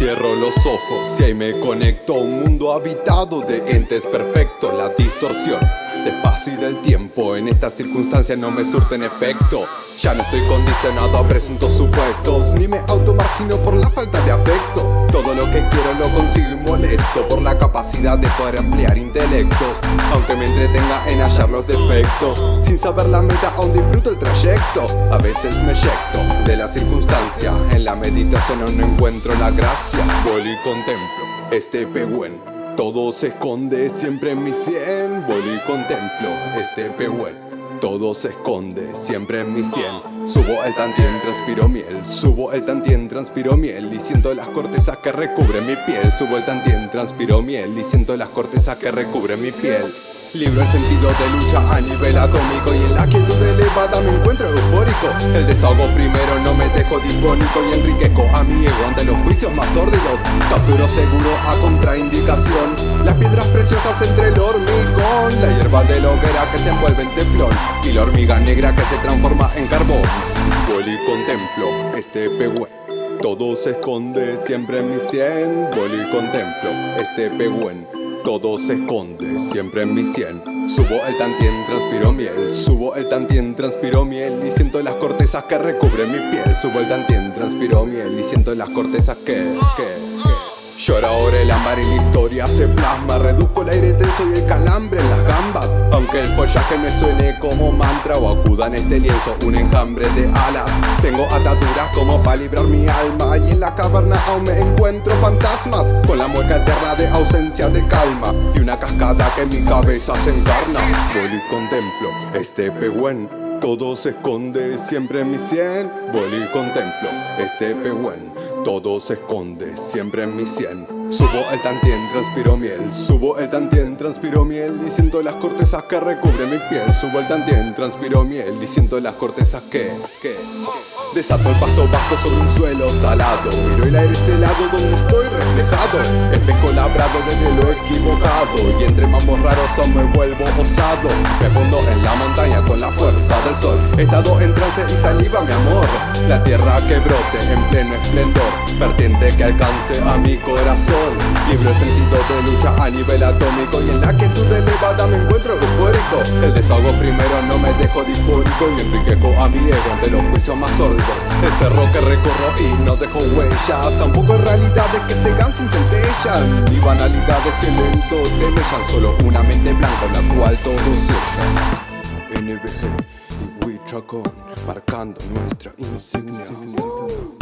Cierro los ojos y ahí me conecto a un mundo habitado de entes perfectos La distorsión de espacio y del tiempo En estas circunstancias no me surten efecto. Ya no estoy condicionado a presuntos supuestos Ni me automargino por la falta de afecto. Todo lo que quiero lo consigo y molesto Por la capacidad de poder ampliar intelectos Aunque me entretenga en hallar los defectos. Sin saber la meta aún disfruto el trayecto. A veces me eyecto de la circunstancia En la meditación no encuentro la gracia. Voy y contemplo este pehuen todo se esconde siempre en mi cien Voy y contemplo este pehuen Todo se esconde siempre en mi cien Subo el tantien, transpiro miel. Subo el tantien, transpiro miel Y siento las cortezas que recubren mi piel. Subo el tantien, transpiro miel Y siento las cortezas que recubren mi piel. Libro el sentido de lucha a nivel atómico Y en la quietud elevada me El desahogo primero no me dejo difónico Y enriquezco a mi ego ante los juicios más sórdidos. Capturo seguro a contraindicación. Las piedras preciosas entre el hormigón. La hierba de la hoguera que se envuelve en teflón. Y la hormiga negra que se transforma en carbón. Voy y contemplo este pehuen todo se esconde siempre en mi cien Voy y contemplo este pehuen todo se esconde siempre en mi cien Subo el tantien, transpiro miel. Subo el tantien, transpiro miel Y siento las cortezas que recubren mi piel. Subo el tantien, transpiro miel Y siento las cortezas que, que Llora ahora el ámbar y la historia se plasma. Reduzco el aire tenso y el calambre en las gambas. Aunque el follaje me suene como mantra O acuda en este lienzo un enjambre de alas. Tengo ataduras como para librar mi alma. Y en la caverna aún me encuentro fantasmas. Con la mueca eterna de ausencia de calma. Y una cascada que mi cabeza se encarna. Voy y contemplo este pehuen. Todo se esconde siempre en mi cien Voy y contemplo este pehuen todo se esconde siempre en mi cien Subo el tantien, transpiro miel. Subo el tantien, transpiro miel Y siento las cortezas que recubren mi piel. Subo el tantien, transpiro miel Y siento las cortezas que, que Desato el pasto bajo sobre un suelo salado. Miro el aire celado donde estoy reflejado. Espejo labrado desde lo equivocado. Y entre mambos raros me vuelvo osado. Me fondo en la montaña con la fuerza del sol. He estado en trance y saliva mi amor La tierra que brote en pleno esplendor Vertiente que alcance a mi corazón. Libre sentido de lucha a nivel atómico Y en la quietud elevada me encuentro eufórico. El desahogo primero no me dejo difórico Y enriquezco a mi ego ante los juicios más sórdidos. El cerro que recorro y no dejo huellas Tampoco realidades que se gan sin centellas Ni banalidades que lento te dejan Solo una mente blanca en la cual todo se NBG y Marcando nuestra insignia